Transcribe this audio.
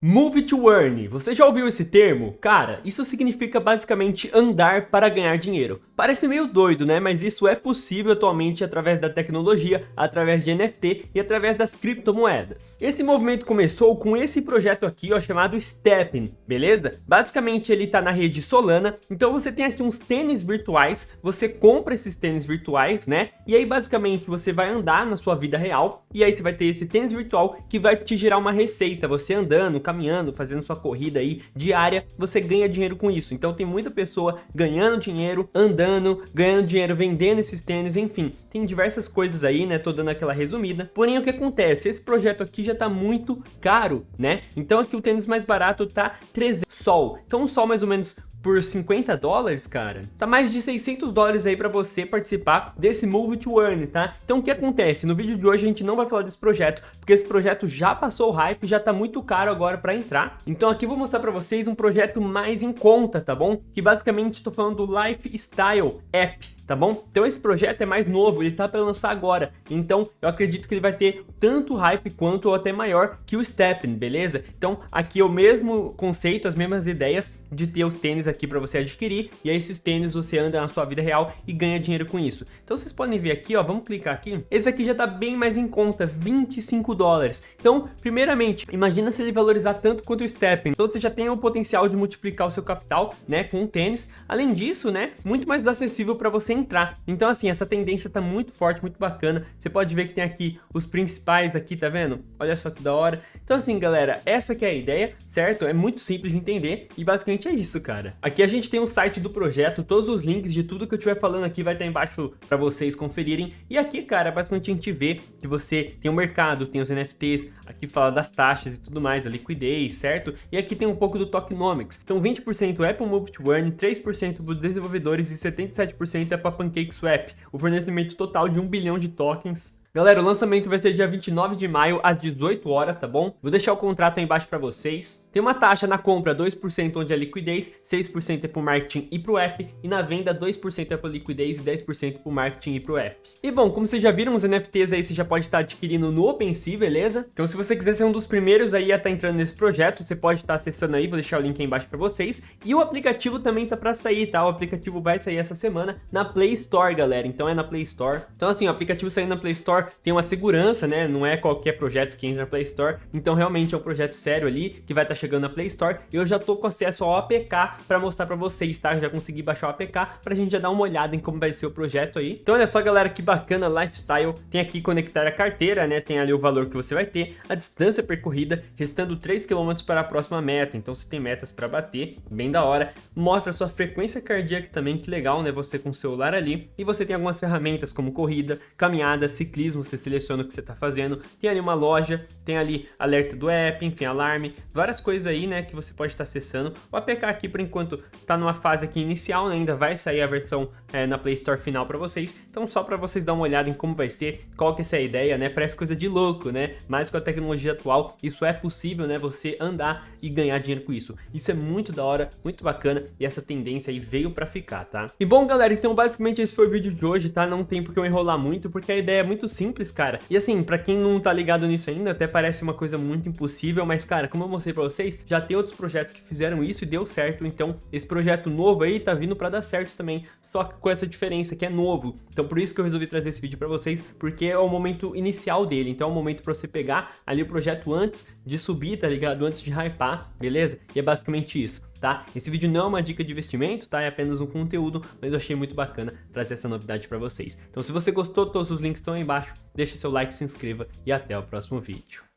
Move to Earn, você já ouviu esse termo? Cara, isso significa basicamente andar para ganhar dinheiro. Parece meio doido, né? Mas isso é possível atualmente através da tecnologia, através de NFT e através das criptomoedas. Esse movimento começou com esse projeto aqui, ó, chamado Stepping, beleza? Basicamente ele tá na rede Solana, então você tem aqui uns tênis virtuais, você compra esses tênis virtuais, né? E aí basicamente você vai andar na sua vida real, e aí você vai ter esse tênis virtual que vai te gerar uma receita, você andando, caminhando, fazendo sua corrida aí diária, você ganha dinheiro com isso. Então tem muita pessoa ganhando dinheiro, andando, ganhando dinheiro vendendo esses tênis, enfim. Tem diversas coisas aí, né? Tô dando aquela resumida. Porém, o que acontece? Esse projeto aqui já tá muito caro, né? Então aqui o tênis mais barato tá 300 sol. Então um sol mais ou menos por 50 dólares, cara, tá mais de 600 dólares aí para você participar desse Move to Earn, tá? Então o que acontece? No vídeo de hoje a gente não vai falar desse projeto, porque esse projeto já passou o hype, já tá muito caro agora para entrar. Então aqui eu vou mostrar para vocês um projeto mais em conta, tá bom? Que basicamente estou falando do Lifestyle App, tá bom? Então esse projeto é mais novo, ele tá para lançar agora, então eu acredito que ele vai ter tanto hype quanto ou até maior que o Steppen, beleza? Então aqui é o mesmo conceito, as mesmas ideias de ter os tênis aqui para você adquirir, e aí esses tênis você anda na sua vida real e ganha dinheiro com isso. Então vocês podem ver aqui, ó, vamos clicar aqui, esse aqui já tá bem mais em conta, 25 dólares. Então, primeiramente, imagina se ele valorizar tanto quanto o Steppen, então você já tem o potencial de multiplicar o seu capital, né, com o tênis. Além disso, né, muito mais acessível para você entrar. Então assim, essa tendência tá muito forte, muito bacana. Você pode ver que tem aqui os principais aqui, tá vendo? Olha só que da hora. Então assim, galera, essa que é a ideia, certo? É muito simples de entender e basicamente é isso, cara. Aqui a gente tem o um site do projeto, todos os links de tudo que eu estiver falando aqui vai estar embaixo para vocês conferirem. E aqui, cara, basicamente a gente vê que você tem o mercado, tem os NFTs, aqui fala das taxas e tudo mais, a liquidez, certo? E aqui tem um pouco do tokenomics. Então 20% é para o Move to Earn, 3% para os desenvolvedores e 77% é para para PancakeSwap, o fornecimento total de 1 bilhão de tokens Galera, o lançamento vai ser dia 29 de maio, às 18 horas, tá bom? Vou deixar o contrato aí embaixo para vocês. Tem uma taxa na compra 2% onde é liquidez, 6% é pro marketing e pro app, e na venda 2% é pro liquidez e 10% pro marketing e pro app. E bom, como vocês já viram, os NFTs aí você já pode estar adquirindo no OpenSea, beleza? Então se você quiser ser um dos primeiros aí a estar entrando nesse projeto, você pode estar acessando aí, vou deixar o link aí embaixo para vocês. E o aplicativo também tá para sair, tá? O aplicativo vai sair essa semana na Play Store, galera. Então é na Play Store. Então assim, o aplicativo saindo na Play Store tem uma segurança, né? Não é qualquer projeto que entra na Play Store. Então realmente é um projeto sério ali que vai estar tá chegando na Play Store. Eu já tô com acesso ao APK para mostrar para vocês, tá? Já consegui baixar o APK pra gente já dar uma olhada em como vai ser o projeto aí. Então olha só, galera, que bacana Lifestyle. Tem aqui conectar a carteira, né? Tem ali o valor que você vai ter, a distância percorrida, restando 3 km para a próxima meta. Então você tem metas para bater, bem da hora. Mostra a sua frequência cardíaca também, que legal, né? Você com o celular ali. E você tem algumas ferramentas como corrida, caminhada, ciclismo, você seleciona o que você está fazendo, tem ali uma loja, tem ali alerta do app, enfim, alarme, várias coisas aí, né, que você pode estar tá acessando. O APK aqui, por enquanto, está numa fase aqui inicial, né, ainda vai sair a versão é, na Play Store final para vocês, então só para vocês dar uma olhada em como vai ser, qual que é essa ideia, né, parece coisa de louco, né, mas com a tecnologia atual, isso é possível, né, você andar e ganhar dinheiro com isso. Isso é muito da hora, muito bacana, e essa tendência aí veio para ficar, tá? E bom, galera, então basicamente esse foi o vídeo de hoje, tá? Não tem porque eu enrolar muito, porque a ideia é muito simples, cara. E assim, pra quem não tá ligado nisso ainda, até parece uma coisa muito impossível, mas cara, como eu mostrei pra vocês, já tem outros projetos que fizeram isso e deu certo, então esse projeto novo aí tá vindo pra dar certo também, só que com essa diferença que é novo. Então por isso que eu resolvi trazer esse vídeo pra vocês, porque é o momento inicial dele, então é o momento pra você pegar ali o projeto antes de subir, tá ligado? Antes de hypar, beleza? E é basicamente isso tá? Esse vídeo não é uma dica de investimento, tá? É apenas um conteúdo, mas eu achei muito bacana trazer essa novidade para vocês. Então se você gostou, todos os links estão aí embaixo, deixa seu like, se inscreva e até o próximo vídeo.